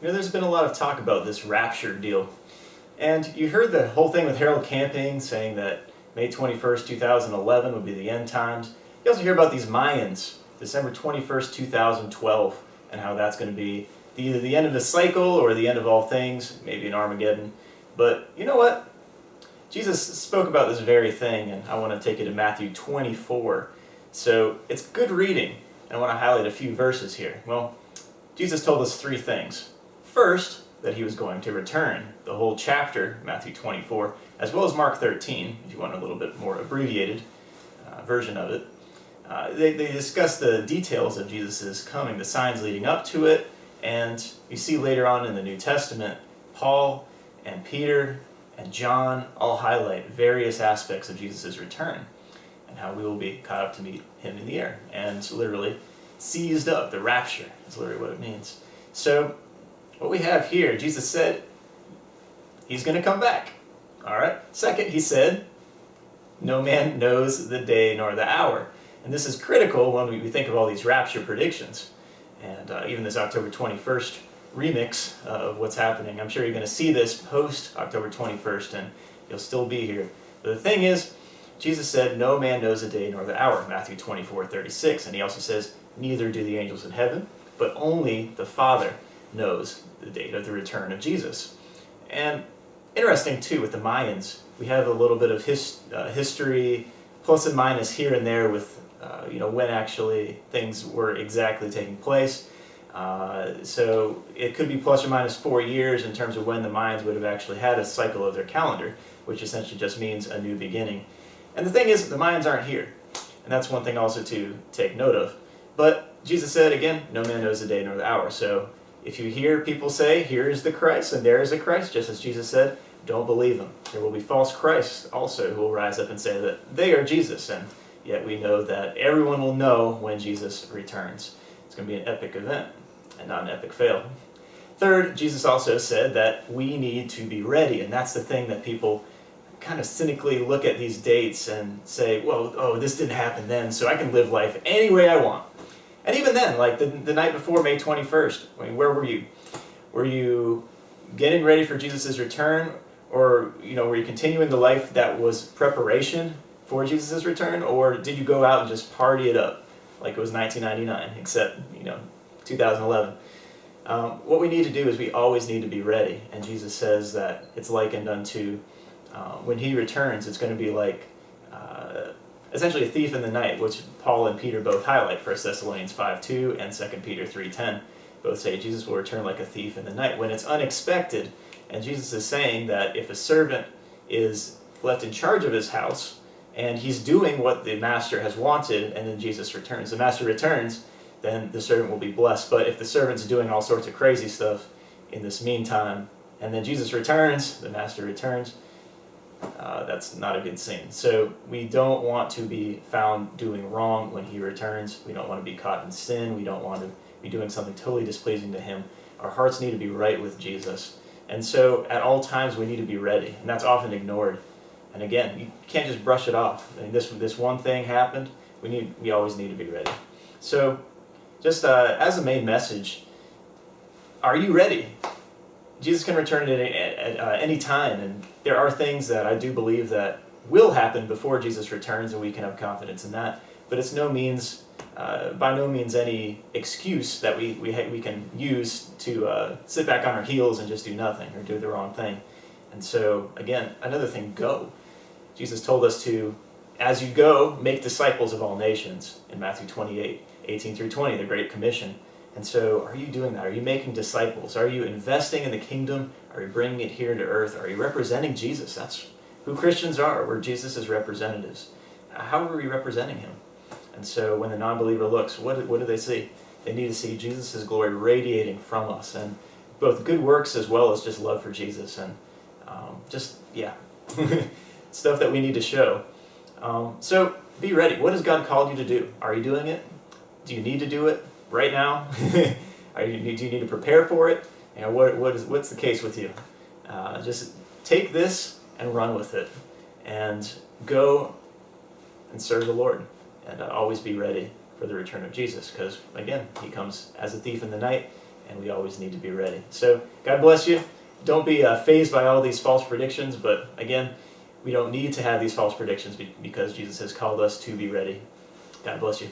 You know, there's been a lot of talk about this rapture deal. And you heard the whole thing with Harold Camping saying that May 21st, 2011 would be the end times. You also hear about these Mayans, December 21st, 2012, and how that's going to be either the end of the cycle or the end of all things, maybe an Armageddon. But you know what? Jesus spoke about this very thing, and I want to take you to Matthew 24. So it's good reading, and I want to highlight a few verses here. Well, Jesus told us three things. First, that he was going to return. The whole chapter, Matthew 24, as well as Mark 13, if you want a little bit more abbreviated uh, version of it. Uh, they, they discuss the details of Jesus' coming, the signs leading up to it, and you see later on in the New Testament, Paul and Peter and John all highlight various aspects of Jesus' return and how we will be caught up to meet him in the air. And literally, seized up, the rapture is literally what it means. So what we have here, Jesus said, he's going to come back. All right. Second, he said, no man knows the day nor the hour. And this is critical when we think of all these rapture predictions. And uh, even this October 21st remix of what's happening. I'm sure you're going to see this post October 21st and you'll still be here. But the thing is, Jesus said, no man knows the day nor the hour, Matthew 24, 36. And he also says, neither do the angels in heaven, but only the Father knows the date of the return of Jesus. And interesting too with the Mayans, we have a little bit of his, uh, history, plus and minus here and there with uh, you know when actually things were exactly taking place. Uh, so it could be plus or minus four years in terms of when the Mayans would have actually had a cycle of their calendar, which essentially just means a new beginning. And the thing is, the Mayans aren't here. And that's one thing also to take note of. But Jesus said, again, no man knows the day nor the hour. So if you hear people say, here is the Christ and there is a Christ, just as Jesus said, don't believe them. There will be false Christs also who will rise up and say that they are Jesus, and yet we know that everyone will know when Jesus returns. It's going to be an epic event and not an epic fail. Third, Jesus also said that we need to be ready, and that's the thing that people kind of cynically look at these dates and say, well, oh, this didn't happen then, so I can live life any way I want. And even then, like the, the night before May 21st, I mean, where were you? Were you getting ready for Jesus' return? Or, you know, were you continuing the life that was preparation for Jesus' return? Or did you go out and just party it up like it was 1999, except, you know, 2011? Um, what we need to do is we always need to be ready. And Jesus says that it's likened unto, uh, when he returns, it's going to be like uh, essentially a thief in the night, which Paul and Peter both highlight, 1 Thessalonians 5.2 and 2 Peter 3.10. Both say Jesus will return like a thief in the night when it's unexpected. And Jesus is saying that if a servant is left in charge of his house, and he's doing what the master has wanted, and then Jesus returns. The master returns, then the servant will be blessed. But if the servant's doing all sorts of crazy stuff in this meantime, and then Jesus returns, the master returns, uh, that's not a good scene. So we don't want to be found doing wrong when he returns. We don't want to be caught in sin. We don't want to be doing something totally displeasing to him. Our hearts need to be right with Jesus. And so at all times we need to be ready. And that's often ignored. And again, you can't just brush it off. I mean, this, this one thing happened. We, need, we always need to be ready. So just uh, as a main message, are you ready? Jesus can return at any, at, uh, any time, and there are things that I do believe that will happen before Jesus returns, and we can have confidence in that. But it's no means, uh, by no means any excuse that we, we, we can use to uh, sit back on our heels and just do nothing or do the wrong thing. And so, again, another thing, go. Jesus told us to, as you go, make disciples of all nations in Matthew 28, 18 through 20, the Great Commission. And so, are you doing that? Are you making disciples? Are you investing in the kingdom? Are you bringing it here to earth? Are you representing Jesus? That's who Christians are. We're Jesus' representatives. How are we representing him? And so when the non-believer looks, what, what do they see? They need to see Jesus' glory radiating from us. And both good works as well as just love for Jesus. And um, just, yeah, stuff that we need to show. Um, so be ready. What has God called you to do? Are you doing it? Do you need to do it? Right now? Are you, do you need to prepare for it? Know, what, what is, what's the case with you? Uh, just take this and run with it and go and serve the Lord and uh, always be ready for the return of Jesus because, again, he comes as a thief in the night and we always need to be ready. So, God bless you. Don't be uh, fazed by all these false predictions, but again, we don't need to have these false predictions because Jesus has called us to be ready. God bless you.